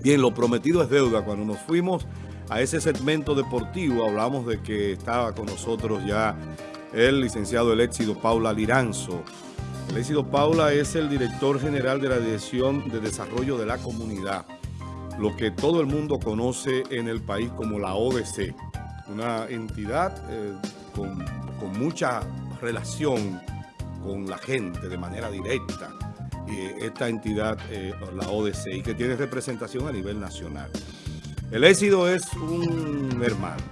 Bien, lo prometido es deuda. Cuando nos fuimos a ese segmento deportivo, hablamos de que estaba con nosotros ya el licenciado El Paula Liranzo. El Éxido Paula es el director general de la Dirección de Desarrollo de la Comunidad, lo que todo el mundo conoce en el país como la ODC, una entidad eh, con mucha relación con la gente de manera directa esta entidad, eh, la ODC, y que tiene representación a nivel nacional. El éxito es un hermano,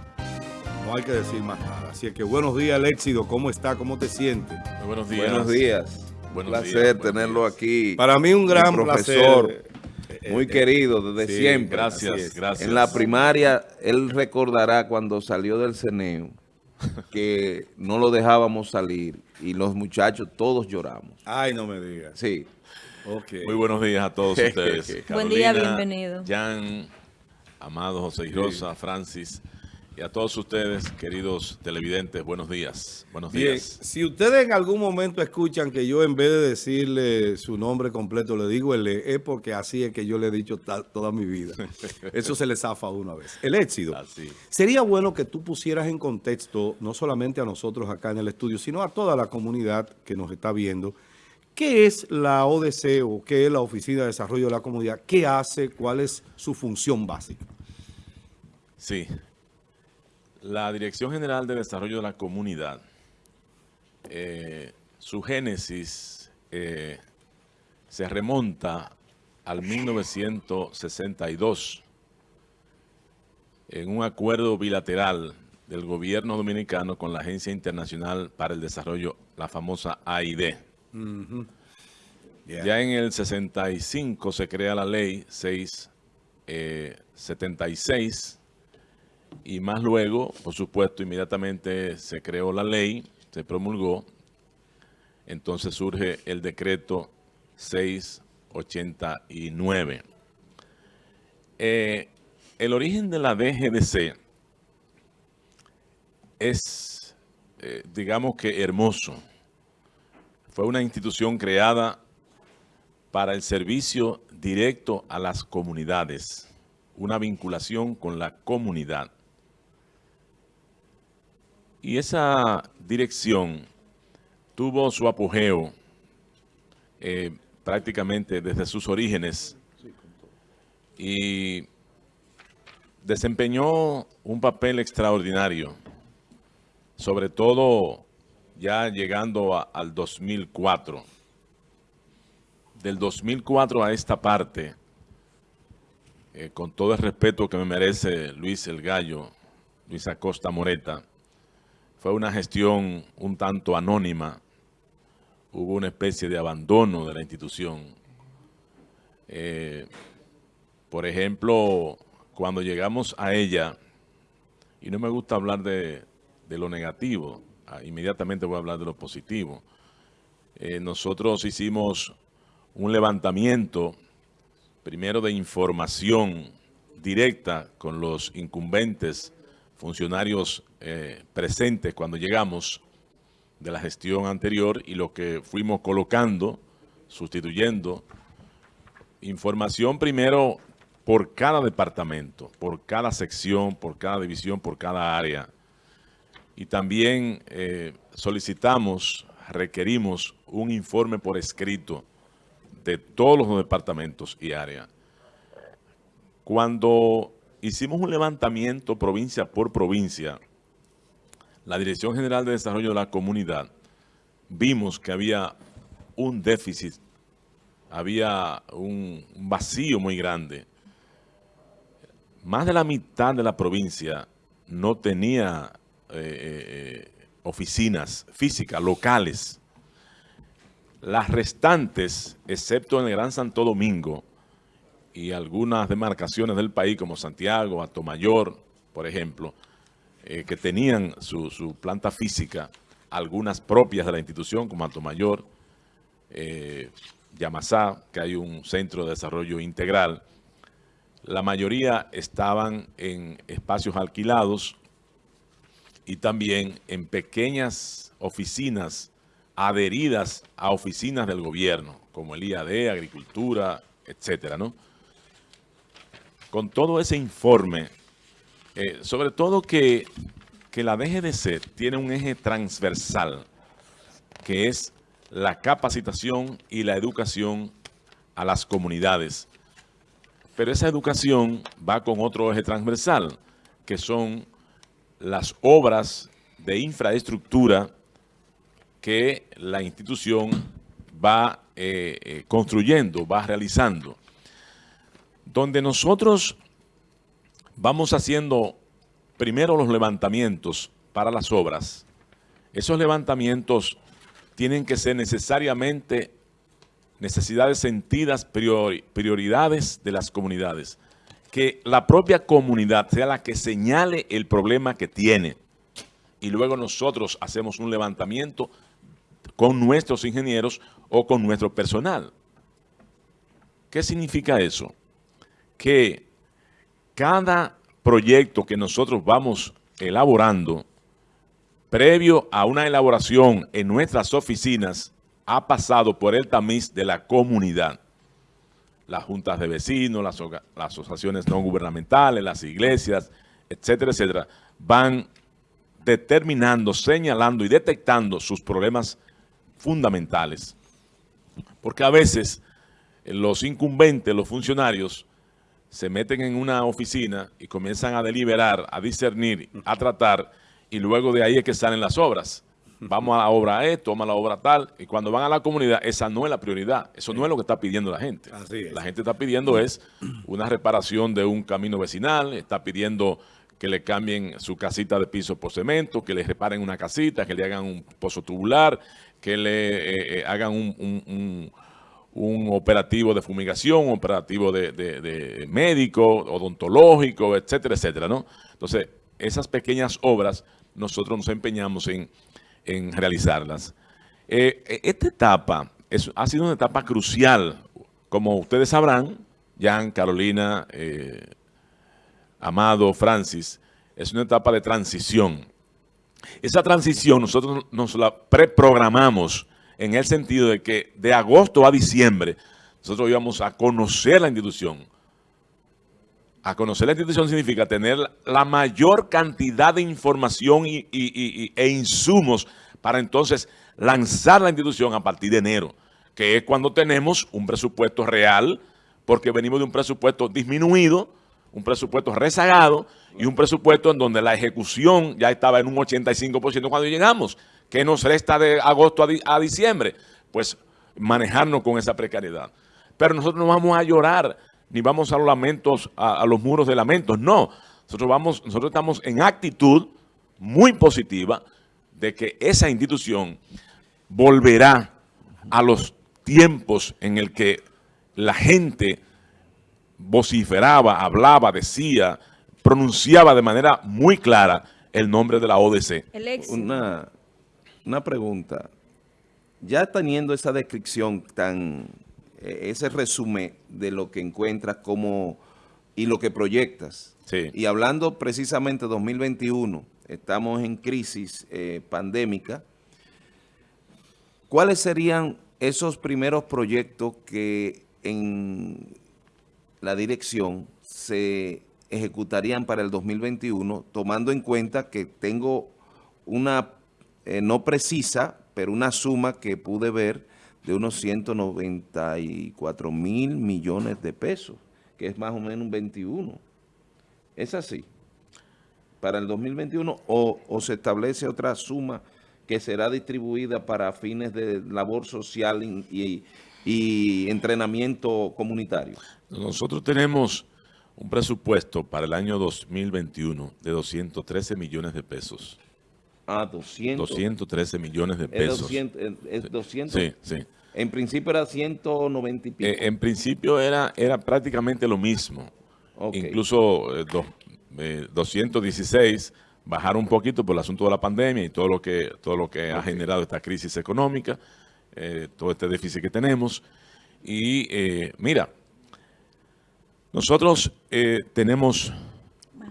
no hay que decir más nada. Así que buenos días, el éxito, ¿cómo está? ¿Cómo te sientes? buenos días. Buenos días. un placer tenerlo aquí. Para mí un gran profesor. Placer. Eh, muy eh, querido desde siempre. Gracias, gracias. En la primaria, él recordará cuando salió del CENEO que no lo dejábamos salir y los muchachos todos lloramos. Ay, no me digas. Sí. Muy buenos días a todos ustedes. Buen día, bienvenido. Jan, Amado, José y Rosa, Francis y a todos ustedes, queridos televidentes, buenos días. Buenos días. si ustedes en algún momento escuchan que yo en vez de decirle su nombre completo le digo el E, es porque así es que yo le he dicho toda mi vida. Eso se le zafa una vez. El éxito. Así. Sería bueno que tú pusieras en contexto, no solamente a nosotros acá en el estudio, sino a toda la comunidad que nos está viendo, ¿Qué es la ODC o qué es la Oficina de Desarrollo de la Comunidad? ¿Qué hace? ¿Cuál es su función básica? Sí. La Dirección General de Desarrollo de la Comunidad, eh, su génesis eh, se remonta al 1962 en un acuerdo bilateral del gobierno dominicano con la Agencia Internacional para el Desarrollo, la famosa AID. Ya en el 65 se crea la ley 676 eh, y más luego, por supuesto, inmediatamente se creó la ley, se promulgó, entonces surge el decreto 689. Eh, el origen de la DGDC es, eh, digamos que hermoso. Fue una institución creada para el servicio directo a las comunidades, una vinculación con la comunidad. Y esa dirección tuvo su apogeo eh, prácticamente desde sus orígenes y desempeñó un papel extraordinario, sobre todo ya llegando al 2004. Del 2004 a esta parte, eh, con todo el respeto que me merece Luis El Gallo, Luis Acosta Moreta, fue una gestión un tanto anónima, hubo una especie de abandono de la institución. Eh, por ejemplo, cuando llegamos a ella, y no me gusta hablar de, lo negativo, Ah, inmediatamente voy a hablar de lo positivo. Eh, nosotros hicimos un levantamiento, primero de información directa con los incumbentes funcionarios eh, presentes cuando llegamos de la gestión anterior y lo que fuimos colocando, sustituyendo, información primero por cada departamento, por cada sección, por cada división, por cada área, y también eh, solicitamos, requerimos un informe por escrito de todos los departamentos y áreas. Cuando hicimos un levantamiento provincia por provincia, la Dirección General de Desarrollo de la Comunidad, vimos que había un déficit, había un vacío muy grande. Más de la mitad de la provincia no tenía eh, eh, oficinas físicas, locales. Las restantes, excepto en el Gran Santo Domingo y algunas demarcaciones del país como Santiago, Atomayor, por ejemplo, eh, que tenían su, planta física, algunas propias de la institución como Atomayor, eh, Yamasá, que hay un centro de desarrollo integral, la mayoría estaban en espacios alquilados y también en pequeñas oficinas adheridas a oficinas del gobierno, como el IAD, Agricultura, etcétera, ¿no? Con todo ese informe, eh, sobre todo que, que la DGDC tiene un eje transversal, que es la capacitación y la educación a las comunidades. Pero esa educación va con otro eje transversal, que son las obras de infraestructura que la institución va eh, eh, construyendo, va realizando. Donde nosotros vamos haciendo primero los levantamientos para las obras. Esos levantamientos tienen que ser necesariamente necesidades sentidas, prioridades de las comunidades. Que la propia comunidad sea la que señale el problema que tiene. Y luego nosotros hacemos un levantamiento con nuestros ingenieros o con nuestro personal. ¿Qué significa eso? Que cada proyecto que nosotros vamos elaborando, previo a una elaboración en nuestras oficinas, ha pasado por el tamiz de la comunidad. Las juntas de vecinos, las, asociaciones no gubernamentales, las iglesias, etcétera, etcétera, van determinando, señalando y detectando sus problemas fundamentales. Porque a veces los incumbentes, los funcionarios, se meten en una oficina y comienzan a deliberar, a discernir, a tratar, y luego de ahí es que salen las obras. Vamos a la obra E, toma la obra tal, y cuando van a la comunidad, esa no es la prioridad, eso no es lo que está pidiendo la gente. La gente está pidiendo es una reparación de un camino vecinal, está pidiendo que le cambien su casita de piso por cemento, que le reparen una casita, que le hagan un pozo tubular, que le eh, eh, hagan un, operativo de fumigación, un operativo de, médico, odontológico, etcétera, etcétera, ¿no? Entonces, esas pequeñas obras nosotros nos empeñamos en, realizarlas. Eh, esta etapa ha sido una etapa crucial, como ustedes sabrán, Jan, Carolina, Amado, Francis, es una etapa de transición. Esa transición nosotros nos la preprogramamos en el sentido de que de agosto a diciembre nosotros íbamos a conocer la institución. A conocer la institución significa tener la mayor cantidad de información e insumos para entonces lanzar la institución a partir de enero, que es cuando tenemos un presupuesto real, porque venimos de un presupuesto disminuido, un presupuesto rezagado y un presupuesto en donde la ejecución ya estaba en un 85% cuando llegamos. ¿Qué nos resta de agosto a, diciembre? Pues manejarnos con esa precariedad. Pero nosotros no vamos a llorar, ni vamos a los lamentos, a, a los muros de lamentos, no. Nosotros, vamos, nosotros estamos en actitud muy positiva de que esa institución volverá a los tiempos en el que la gente vociferaba, hablaba, decía, pronunciaba de manera muy clara el nombre de la ODC. Una, una pregunta. Ya teniendo esa descripción tan, eh, ese resumen de lo que encuentras como y lo que proyectas, y hablando precisamente de 2021, estamos en crisis eh, pandémica, ¿cuáles serían esos primeros proyectos que en la dirección se ejecutarían para el 2021, tomando en cuenta que tengo una, eh, no precisa, pero una suma que pude ver de unos 194 mil millones de pesos, que es más o menos un 21. ¿Es así? Para el 2021 o, o se establece otra suma que será distribuida para fines de labor social y, y entrenamiento comunitario? Nosotros tenemos un presupuesto para el año 2021 de 213 millones de pesos. Ah, 200. 213 millones de pesos. ¿Es 200? Sí, sí. En principio era 190 y pico. Eh, en principio era, era prácticamente lo mismo. Incluso 216 eh, eh, bajaron un poquito por el asunto de la pandemia y todo lo que, todo lo que ha generado esta crisis económica. Eh, todo este déficit que tenemos. Y eh, mira, nosotros eh, tenemos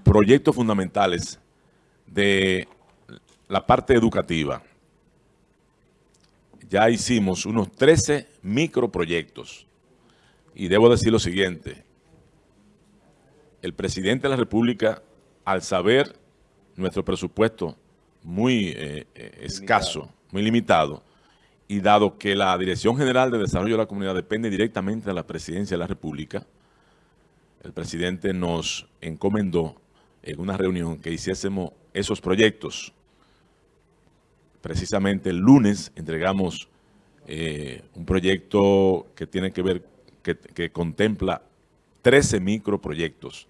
proyectos fundamentales de la parte educativa. Ya hicimos unos 13 microproyectos. Y debo decir lo siguiente. el presidente de la República, al saber nuestro presupuesto muy eh, eh, escaso, muy limitado, y dado que la Dirección General de Desarrollo de la Comunidad depende directamente de la Presidencia de la República, el presidente nos encomendó en una reunión que hiciésemos esos proyectos. Precisamente el lunes entregamos eh, un proyecto que tiene que ver, que, que contempla 13 microproyectos.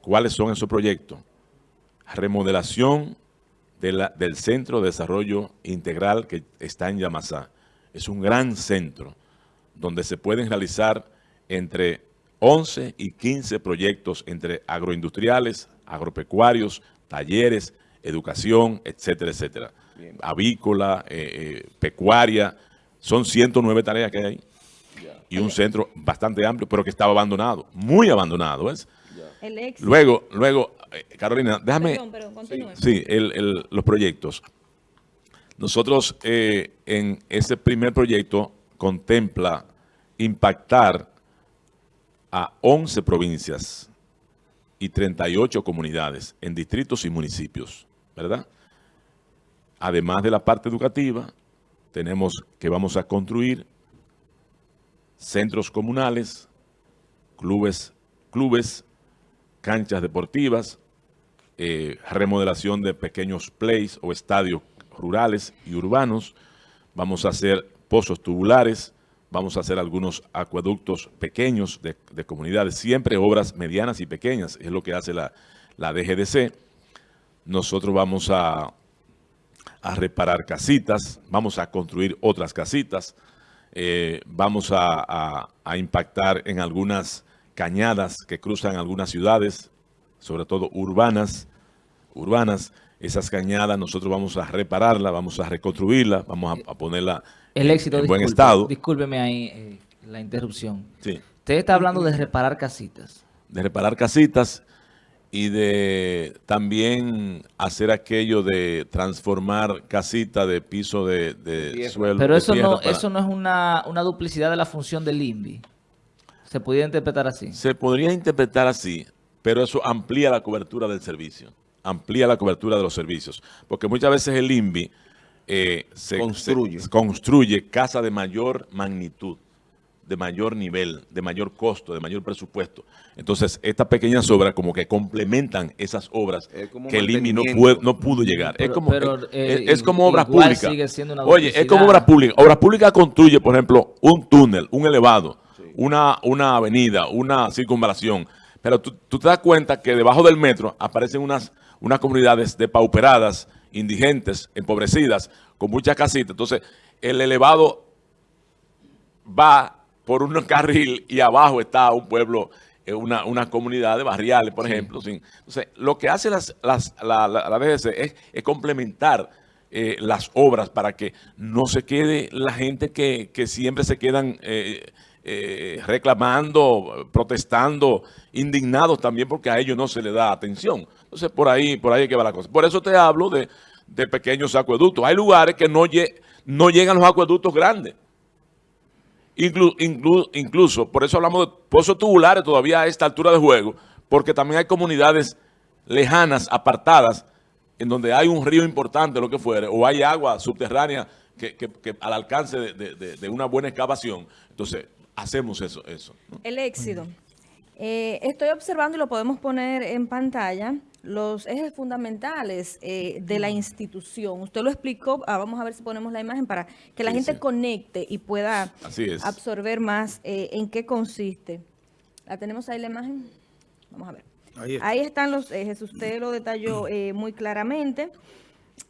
¿Cuáles son esos proyectos? Remodelación del Centro de Desarrollo Integral que está en Yamasá. Es un gran centro donde se pueden realizar entre 11 y 15 proyectos entre agroindustriales, agropecuarios, talleres, educación, etcétera, etcétera. Avícola, eh, eh, pecuaria, son 109 tareas que hay ahí. Y un centro bastante amplio, pero que estaba abandonado, muy abandonado. ¿ves? Luego, luego eh, Carolina, déjame... Sí, los proyectos. Nosotros eh, en ese primer proyecto contempla impactar a 11 provincias y 38 comunidades en distritos y municipios, ¿verdad? Además de la parte educativa, tenemos que vamos a construir centros comunales, clubes, clubes, canchas deportivas, eh, remodelación de pequeños plays o estadios rurales y urbanos. Vamos a hacer pozos tubulares, vamos a hacer algunos acueductos pequeños de, comunidades, siempre obras medianas y pequeñas, es lo que hace la, DGDC. Nosotros vamos a, a, reparar casitas, vamos a construir otras casitas, eh, vamos a, a impactar en algunas cañadas que cruzan algunas ciudades, sobre todo urbanas, urbanas, esas cañadas nosotros vamos a repararla, vamos a reconstruirla, vamos a, ponerla el éxito, en, buen estado. Discúlpeme ahí eh, la interrupción. Sí. Usted está hablando de reparar casitas. De reparar casitas y de también hacer aquello de transformar casita de piso de, suelo. Pero eso no, eso no es una, una duplicidad de la función del INVI. ¿Se podría interpretar así? Se podría interpretar así, pero eso amplía la cobertura del servicio amplía la cobertura de los servicios. Porque muchas veces el INVI eh, se, construye. construye casa de mayor magnitud, de mayor nivel, de mayor costo, de mayor presupuesto. Entonces, estas pequeñas obras como que complementan esas obras que el INVI no, no pudo llegar. es como, eh, es, como obras públicas. Oye, es como obras públicas. Obras públicas construye, por ejemplo, un túnel, un elevado, una, una avenida, una circunvalación. Pero tú, tú te das cuenta que debajo del metro aparecen unas unas comunidades depauperadas, indigentes, empobrecidas, con muchas casitas. Entonces, el elevado va por un carril y abajo está un pueblo, eh, una, una comunidad de barriales, por ejemplo. Entonces, lo que hace las, las, la, la, es, complementar eh, las obras para que no se quede la gente que, siempre se quedan... Eh, reclamando, protestando, indignados también porque a ellos no se les da atención. Entonces, por ahí, por ahí que va la cosa. Por eso te hablo de, pequeños acueductos. Hay lugares que no, no llegan los acueductos grandes. Incluso, por eso hablamos de pozos tubulares todavía a esta altura de juego, porque también hay comunidades lejanas, apartadas, en donde hay un río importante, lo que fuere, o hay agua subterránea que, al alcance de, una buena excavación. Entonces, hacemos eso. eso El éxito. Eh, estoy observando y lo podemos poner en pantalla los ejes fundamentales eh, de la institución. Usted lo explicó, ah, vamos a ver si ponemos la imagen para que la gente conecte y pueda absorber más eh, en qué consiste. ¿La tenemos ahí la imagen? Vamos a ver. Ahí, están los ejes, usted lo detalló eh, muy claramente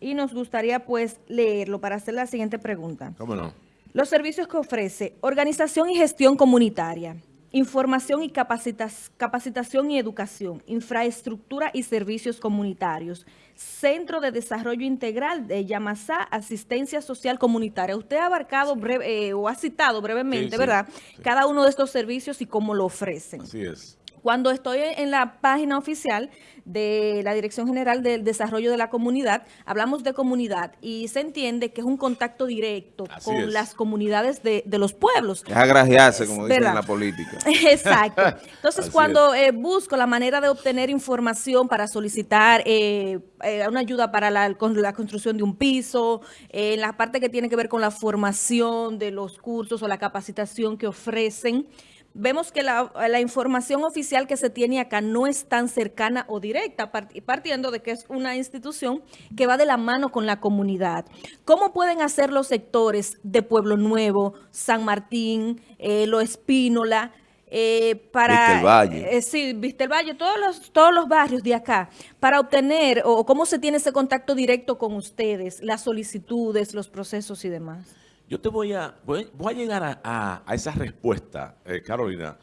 y nos gustaría pues leerlo para hacer la siguiente pregunta. ¿Cómo no? Los servicios que ofrece Organización y Gestión Comunitaria información y capacitación y educación, infraestructura y servicios comunitarios, Centro de Desarrollo Integral de Yamasá, Asistencia Social Comunitaria. Usted ha abarcado breve, eh, o ha citado brevemente, ¿verdad? Cada uno de estos servicios y cómo lo ofrecen. Así es. Cuando estoy en la página oficial de la Dirección General del Desarrollo de la Comunidad, hablamos de comunidad y se entiende que es un contacto directo con las comunidades de, los pueblos. Es agraciarse, como dicen en la política. Exacto. Entonces, cuando eh, busco la manera de obtener información para solicitar eh, eh, una ayuda para la, la, construcción de un piso, en la parte que tiene que ver con la formación de los cursos o la capacitación que ofrecen, vemos que la, información oficial que se tiene acá no es tan cercana o directa, partiendo de que es una institución que va de la mano con la comunidad. ¿Cómo pueden hacer los sectores de Pueblo Nuevo, San Martín, eh, Lo Espínola, eh, para... Viste el Valle. Eh, sí, Viste el Valle, todos los, todos los barrios de acá, para obtener, o cómo se tiene ese contacto directo con ustedes, las solicitudes, los procesos y demás. Yo te voy a, voy, a llegar a, esa respuesta, eh, Carolina,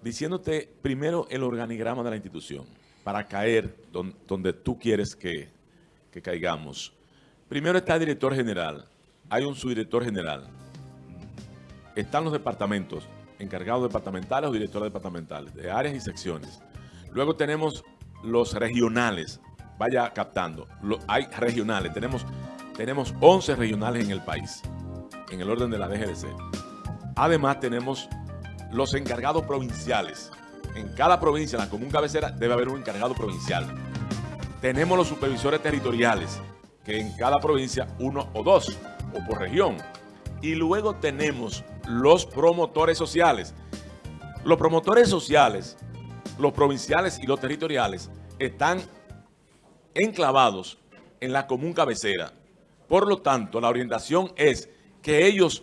diciéndote primero el organigrama de la institución, para caer donde tú quieres que, caigamos. Primero está el director general, hay un subdirector general, están los departamentos, encargados departamentales o directores departamentales, de áreas y secciones. Luego tenemos los regionales, vaya captando, hay regionales, tenemos, tenemos 11 regionales en el país en el orden de la DGDC. Además tenemos los encargados provinciales. En cada provincia, en la común cabecera, debe haber un encargado provincial. Tenemos los supervisores territoriales, que en cada provincia uno o dos, o por región. Y luego tenemos los promotores sociales. Los promotores sociales, los provinciales y los territoriales, están enclavados en la común cabecera. Por lo tanto, la orientación es que ellos,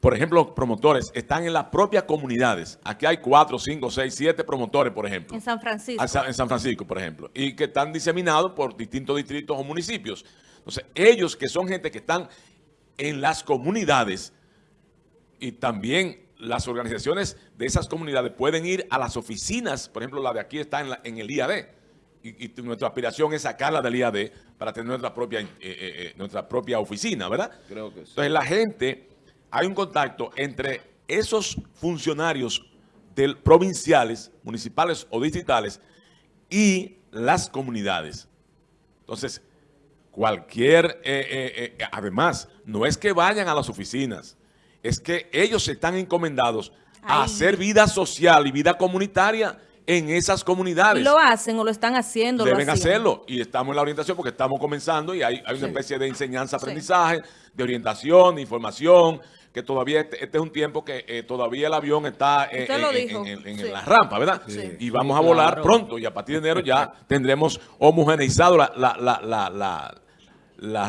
por ejemplo, promotores, están en las propias comunidades. Aquí hay cuatro, cinco, seis, siete promotores, por ejemplo. En San Francisco. En San Francisco, por ejemplo. Y que están diseminados por distintos distritos o municipios. Entonces, ellos que son gente que están en las comunidades y también las organizaciones de esas comunidades pueden ir a las oficinas, por ejemplo, la de aquí está en, el IAD, y, nuestra aspiración es sacarla del IAD para tener nuestra propia, eh, eh, eh, nuestra propia oficina, ¿verdad? Creo que sí. Entonces la gente, hay un contacto entre esos funcionarios del, provinciales, municipales o distritales y las comunidades. Entonces, cualquier, además, no es que vayan a las oficinas, es que ellos están encomendados a hacer vida social y vida comunitaria en esas comunidades. lo hacen o lo están haciendo? Deben hacerlo. Y estamos en la orientación porque estamos comenzando y hay, una especie de enseñanza-aprendizaje, de orientación, de información, que todavía este, este es un tiempo que eh, todavía el avión está eh, en, la rampa, ¿verdad? Y vamos a volar pronto y a partir de enero ya tendremos homogeneizado la, la la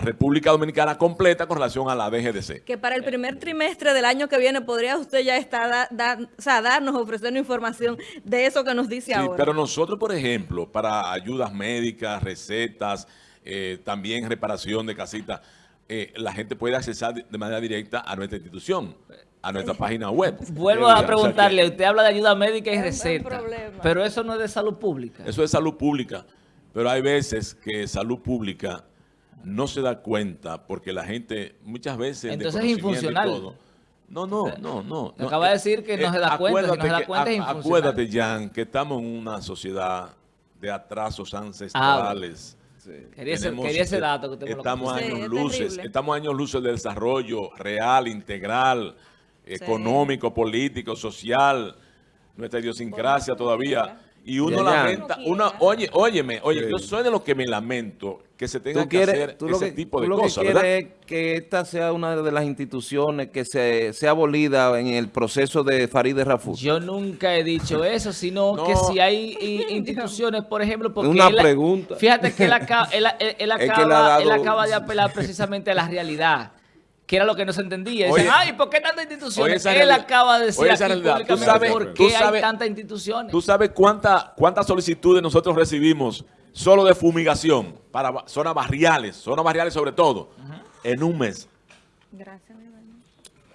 República Dominicana completa con relación a la DGDC. Que para el primer trimestre del año que viene podría usted ya estar o sea, darnos, ofrecernos información de eso que nos dice sí, pero nosotros, por ejemplo, para ayudas médicas, recetas, eh, también reparación de casitas, eh, la gente puede accesar de manera directa a nuestra institución a nuestra página web. Vuelvo a preguntarle, usted habla de ayuda médica y receta, pero eso no es de salud pública. Eso es salud pública, pero hay veces que salud pública no se da cuenta porque la gente muchas veces... Entonces es infuncional. no, no, no, no. Acaba de decir que no se da cuenta, no se da cuenta es infuncional. Acuérdate, Jan, que estamos en una sociedad de atrasos ancestrales. Ah, quería, ese, dato que usted Estamos años luces, estamos años luces del desarrollo real, integral, económico, político, social, nuestra idiosincrasia todavía. Y uno lamenta, uno, oye, óyeme, oye, yo soy de los que me lamento que se tenga que hacer ese tipo de cosas, lo que quieres es que esta sea una de las instituciones que se sea abolida en el proceso de Farideh Raful. Yo nunca he dicho eso, sino que si hay instituciones, por ejemplo, porque una pregunta. Fíjate que él, acaba, él acaba de apelar precisamente a la realidad que era lo que no se entendía. Dicen, ay, ¿por qué tantas instituciones? Él acaba de decir aquí públicamente sabes, por qué hay tantas instituciones. ¿Tú sabes cuántas cuántas solicitudes nosotros recibimos solo de fumigación para zonas barriales, zonas barriales sobre todo, en un mes? Gracias,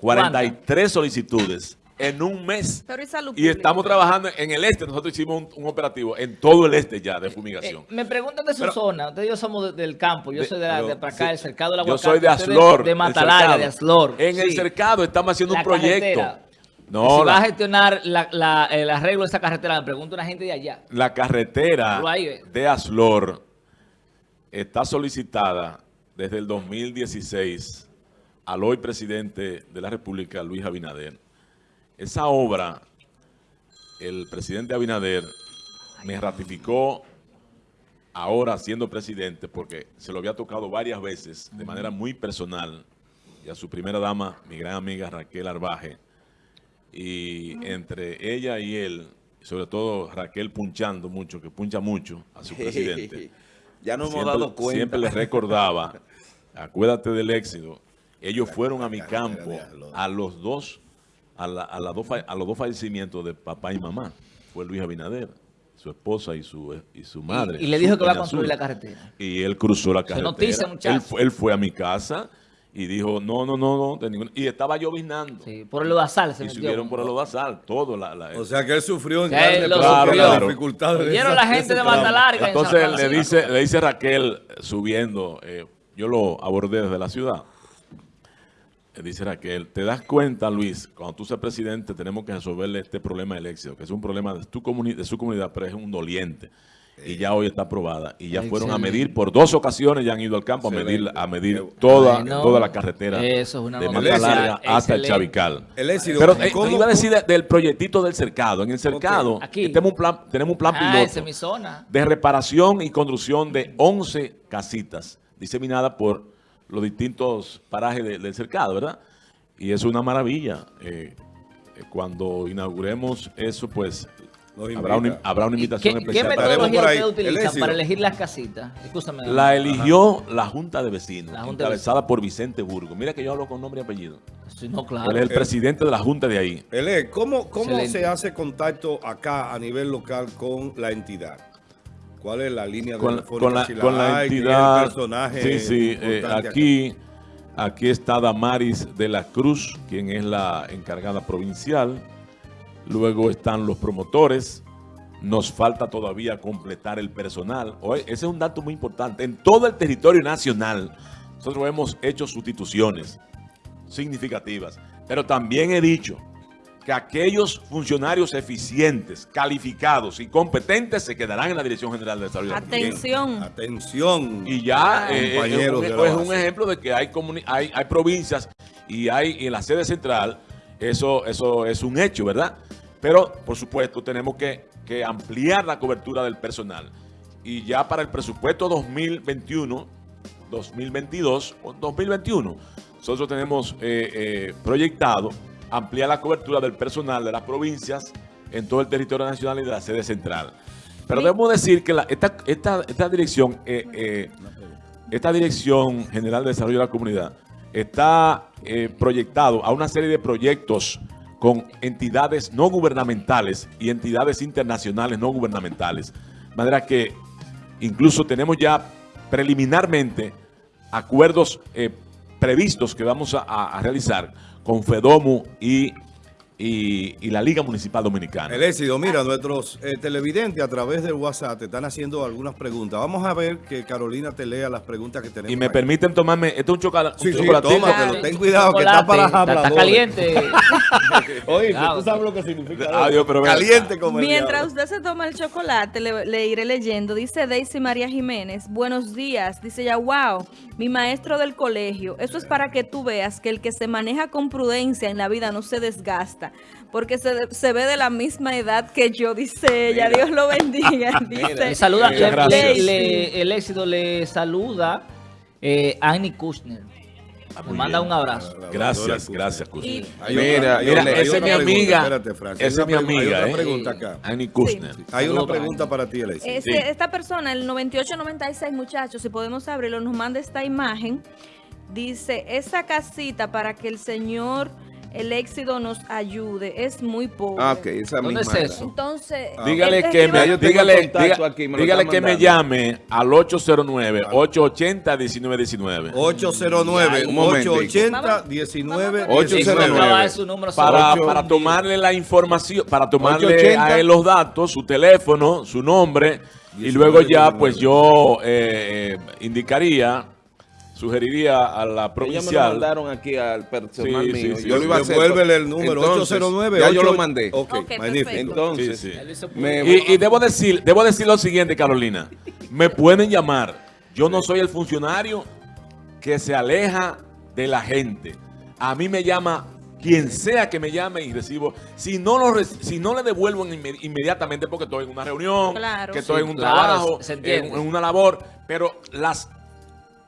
43 solicitudes en un mes. y, estamos trabajando en el este. Nosotros hicimos un, operativo en todo el este ya de fumigación. Eh, me preguntan de su zona. Ustedes y yo somos del campo. Yo soy de, la, de para acá, del cercado Yo soy de Aslor. De, Matalaria, de Aslor. En el cercado estamos haciendo un proyecto. No, si va a gestionar la, el arreglo de esa carretera, me pregunto a una gente de allá. La carretera de Aslor está solicitada desde el 2016 al hoy presidente de la República, Luis Abinader. Esa obra, el presidente Abinader me ratificó ahora siendo presidente porque se lo había tocado varias veces de manera muy personal y a su primera dama, mi gran amiga Raquel Arbaje, y entre ella y él, sobre todo Raquel punchando mucho, que puncha mucho a su presidente. ya no hemos dado cuenta. Siempre les recordaba, acuérdate del éxito, ellos fueron a mi campo a los dos, a, a, dos, a los dos fallecimientos de papá y mamá. Fue Luis Abinader, su esposa y su, y su madre. Y, le dijo que va a construir la carretera. Y él cruzó la carretera. Se él, él fue a mi casa y dijo, no, no, no, no. Y estaba lloviznando. Sí, por el lodazal se Y subieron por el lodazal, todo. La, la, o sea que él sufrió en grande claro, claro. dificultades. Vieron la gente de Mata Larga. Entonces le dice, le dice Raquel, subiendo, eh, yo lo abordé desde la ciudad. Le dice Raquel, ¿te das cuenta, Luis, cuando tú seas presidente tenemos que resolverle este problema del éxito, que es un problema de, tu de su comunidad, pero es un doliente. Y ya hoy está aprobada. Y ya fueron a medir, por dos ocasiones ya han ido al campo a medir a medir toda, toda la carretera Eso es una de Larga hasta el Chavical. Pero eh, iba a decir del proyectito del cercado. En el cercado tenemos, un plan, tenemos un plan ah, piloto de reparación y construcción de 11 casitas diseminadas por los distintos parajes del cercado, ¿verdad? Y es una maravilla. Eh, eh, cuando inauguremos eso, pues Habrá una, habrá una, invitación ¿Qué, especial. ¿Qué metodología usted utiliza para elegir las casitas? La eligió la Junta de Vecinos, encabezada por Vicente Burgo. Mira que yo hablo con nombre y apellido. Sí, no, claro. Él es el presidente de la Junta de ahí. Él ¿cómo, cómo se hace contacto acá a nivel local con la entidad? ¿Cuál es la línea de con, con la, con la entidad, personaje sí, sí, eh, aquí, aquí está Damaris de la Cruz, quien es la encargada provincial. Luego están los promotores, nos falta todavía completar el personal. ese es un dato muy importante. En todo el territorio nacional, nosotros hemos hecho sustituciones significativas, pero también he dicho que aquellos funcionarios eficientes, calificados y competentes se quedarán en la Dirección General de Desarrollo. Atención. Atención. Y ya eh, eh, es, un, ejemplo de que hay, hay, hay provincias y hay en la sede central, eso, eso es un hecho, ¿verdad? Pero, por supuesto, tenemos que, ampliar la cobertura del personal. Y ya para el presupuesto 2021, 2022 o 2021, nosotros tenemos eh, eh, proyectado ampliar la cobertura del personal de las provincias en todo el territorio nacional y de la sede central. Pero debemos decir que esta, dirección, eh, esta Dirección General de Desarrollo de la Comunidad, está proyectado a una serie de proyectos con entidades no gubernamentales y entidades internacionales no gubernamentales. De manera que incluso tenemos ya preliminarmente acuerdos eh, previstos que vamos a, realizar con FEDOMU y y, la Liga Municipal Dominicana. El éxito, mira, nuestros eh, televidentes a través del WhatsApp te están haciendo algunas preguntas. Vamos a ver que Carolina te lea las preguntas que tenemos. Y me permiten tomarme, esto es un, chocolate. Sí, sí, tómatelo, ten cuidado que está para Está, caliente. Oye, tú sabes lo que significa. Adiós, pero caliente como el Mientras usted se toma el chocolate, le, iré leyendo. Dice Daisy María Jiménez, buenos días. Dice ya, wow, mi maestro del colegio. Eso es para que tú veas que el que se maneja con prudencia en la vida no se desgasta porque se, ve de la misma edad que yo, dice ella. Dios lo bendiga. Dice. saluda, el éxito le saluda eh, Annie Kushner. Ah, me manda un abrazo. Gracias, gracias, Kushner. mira, mira, esa es mi amiga. Esa es mi amiga. Hay una pregunta acá. Annie Kushner. Hay una pregunta para ti, Alexis. Este, esta persona, el 9896, muchachos, si podemos abrirlo, nos manda esta imagen. Dice, esa casita para que el señor el éxito nos ayude. Es muy pobre. Ah, ok, esa ¿Dónde es eso? Entonces, dígale que me, dígale, dígale que me llame al 809-880-1919. 809-880-1919. Para, para tomarle la información, para tomarle a él los datos, su teléfono, su nombre, y luego ya pues yo eh, eh, indicaría sugeriría a la provincial. Ya me lo mandaron aquí al personal mío. yo lo iba a hacer. Devuélvele el número, 809. Ya yo lo mandé. Ok, magnífico. Entonces, y, y, debo, decir, debo decir lo siguiente, Carolina. Me pueden llamar. Yo no soy el funcionario que se aleja de la gente. A mí me llama quien sea que me llame y recibo, si no lo si no le devuelvo inmediatamente porque estoy en una reunión, que estoy en un trabajo, en, una labor, pero las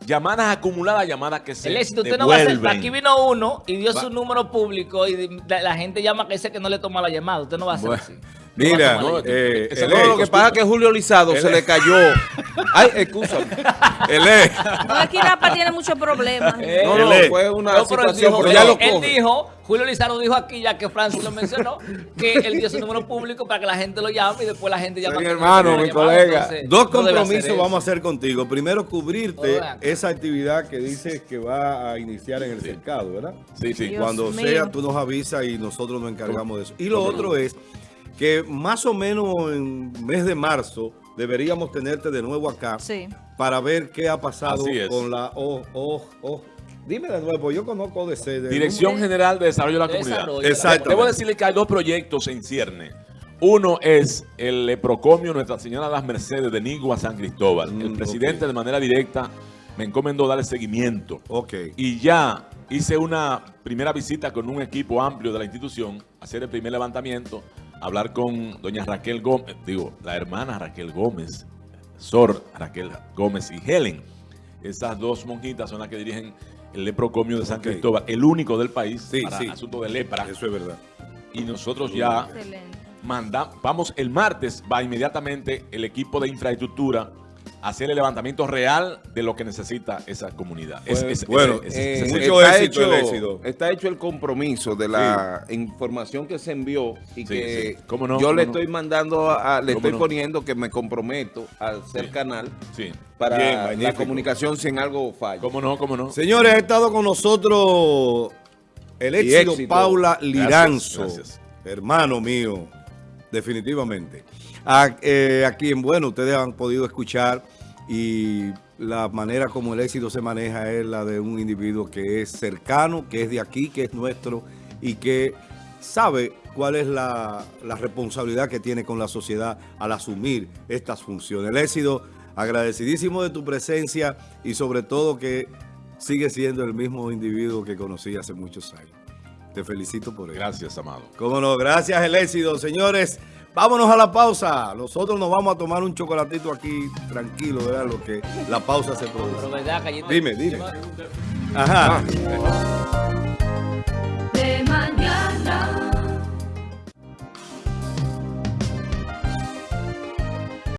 llamadas acumuladas, llamadas que se El éxito, usted no va a hacer, aquí vino uno y dio su número público y la gente llama que dice que no le toma la llamada, usted no va a hacer así. Mira, eh, lo que pasa es que Julio Lizado se le cayó. Ay, escúchame. El E. No, aquí Rapa tiene muchos problemas. no, no, fue una situación, pero, ya lo coge. Él dijo, Julio Lizado dijo aquí, ya que Francis lo mencionó, que él dio su número público para que la gente lo llame y después la gente llama. Mi hermano, mi colega. Dos compromisos vamos a hacer contigo. Primero, cubrirte esa actividad que dice que va a iniciar en el cercado, ¿verdad? Sí, sí. Cuando sea, tú nos avisas y nosotros nos encargamos de eso. Y lo otro es que más o menos en mes de marzo deberíamos tenerte de nuevo acá para ver qué ha pasado con la oh, oh, oh. Dime de nuevo, yo conozco de Dirección General de Desarrollo de la Comunidad. Exacto. Debo decirle que hay dos proyectos en cierne. Uno es el Leprocomio Nuestra Señora de las Mercedes de Nigua San Cristóbal. el mm, presidente de manera directa me encomendó darle seguimiento. Ok. Y ya hice una primera visita con un equipo amplio de la institución, hacer el primer levantamiento hablar con doña Raquel Gómez, digo, la hermana Raquel Gómez, Sor Raquel Gómez y Helen. Esas dos monjitas son las que dirigen el leprocomio de San Cristóbal, el único del país para asunto de lepra. Eso es verdad. Y nosotros ya mandamos, vamos, el martes va inmediatamente el equipo de infraestructura hacer el levantamiento real de lo que necesita esa comunidad. bueno, está, hecho, está hecho el compromiso de la información que se envió y que yo le estoy mandando, le estoy poniendo que me comprometo al ser canal para la comunicación sin algo falla. ¿Cómo no? ¿Cómo no? Señores, ha estado con nosotros el éxito, Paula Liranzo, hermano mío, definitivamente. A, eh, aquí en Bueno, ustedes han podido escuchar y la manera como el éxito se maneja es la de un individuo que es cercano, que es de aquí, que es nuestro y que sabe cuál es la, responsabilidad que tiene con la sociedad al asumir estas funciones. El éxito, agradecidísimo de tu presencia y sobre todo que sigue siendo el mismo individuo que conocí hace muchos años. Te felicito por ello. Gracias, amado. Cómo no, gracias el éxito, señores. Vámonos a la pausa. Nosotros nos vamos a tomar un chocolatito aquí tranquilo, ¿verdad? Lo que la pausa se produce. dime, dime. Ajá. Ah.